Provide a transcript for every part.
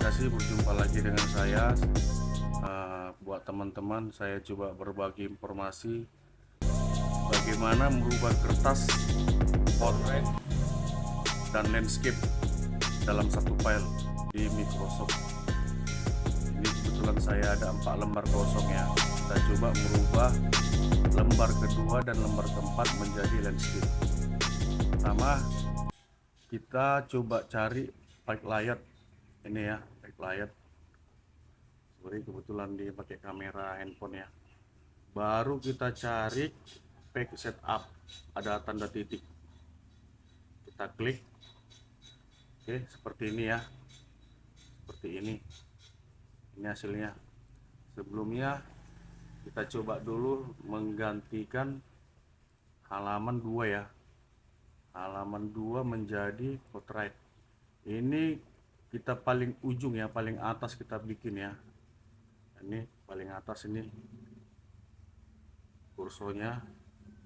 kasih berjumpa lagi dengan saya. Uh, buat teman-teman saya coba berbagi informasi bagaimana merubah kertas portrait dan landscape dalam satu file di Microsoft. Ini kebetulan saya ada empat lembar kosong ya. Kita coba merubah lembar kedua dan lembar keempat menjadi landscape. Pertama kita coba cari backlight ini ya backlight sorry kebetulan dia pakai kamera handphone ya. Baru kita cari pack setup. Ada tanda titik. Kita klik. Oke seperti ini ya. Seperti ini. Ini hasilnya. Sebelumnya kita coba dulu menggantikan halaman dua ya. Halaman dua menjadi portrait ini kita paling ujung ya paling atas kita bikin ya. Ini paling atas ini. Kursornya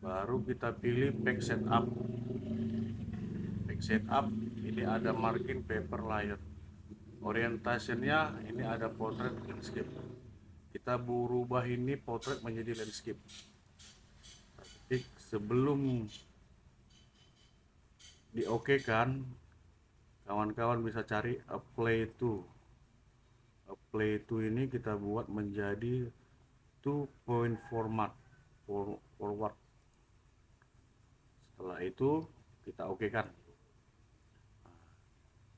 baru kita pilih back setup. Back setup ini ada margin paper layer. Orientasinya ini ada portrait landscape. Kita berubah ini portrait menjadi landscape. Jadi sebelum di oke kan kawan-kawan bisa cari apply to apply to ini kita buat menjadi two point format for, forward. Setelah itu kita oke kan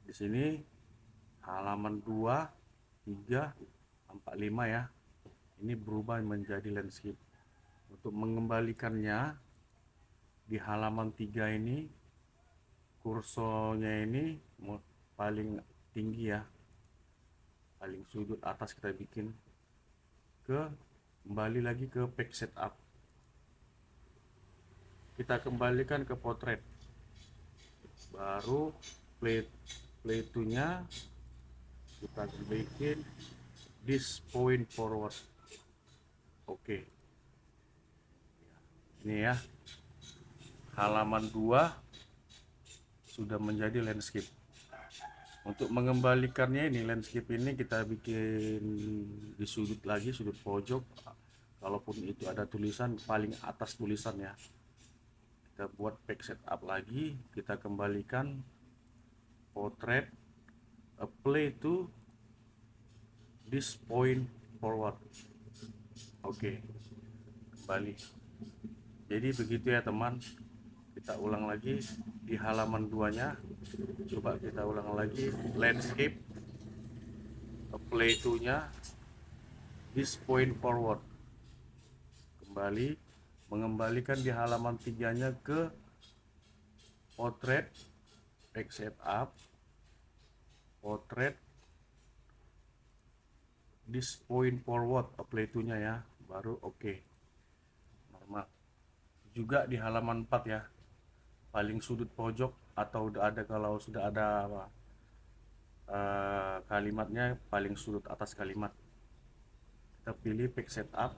di sini halaman 2 3 4 5 ya. Ini berubah menjadi landscape. Untuk mengembalikannya di halaman 3 ini kursornya ini paling tinggi ya. Paling sudut atas kita bikin. Ke kembali lagi ke pack setup. Kita kembalikan ke potret. Baru plate plate nya kita bikin this point forward. Oke. Okay. ini ya. Halaman 2 sudah menjadi landscape. Untuk mengembalikannya ini landscape ini kita bikin di sudut lagi sudut pojok. Kalaupun itu ada tulisan paling atas tulisan ya. Kita buat back setup lagi kita kembalikan portrait apply to this point forward. Oke okay. kembali. Jadi begitu ya teman. Kita ulang lagi di halaman duanya. Coba kita ulang lagi. Landscape play to nya this point forward. Kembali mengembalikan di halaman tiganya ke portrait back setup portrait this point forward play to nya ya. Baru oke. Okay. normal. Juga di halaman 4 ya paling sudut pojok atau udah ada kalau sudah ada uh, kalimatnya paling sudut atas kalimat. Kita pilih pick setup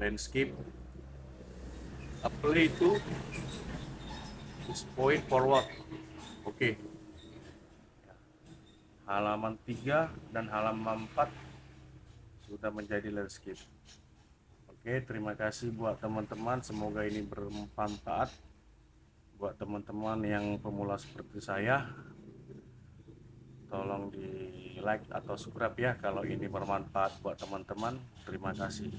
landscape apply this point forward. Oke. Okay. halaman 3 dan halaman 4 sudah menjadi landscape. Oke terima kasih buat teman-teman. Semoga ini bermanfaat buat teman-teman yang pemula seperti saya tolong di like atau subscribe ya kalau ini bermanfaat buat teman-teman. Terima kasih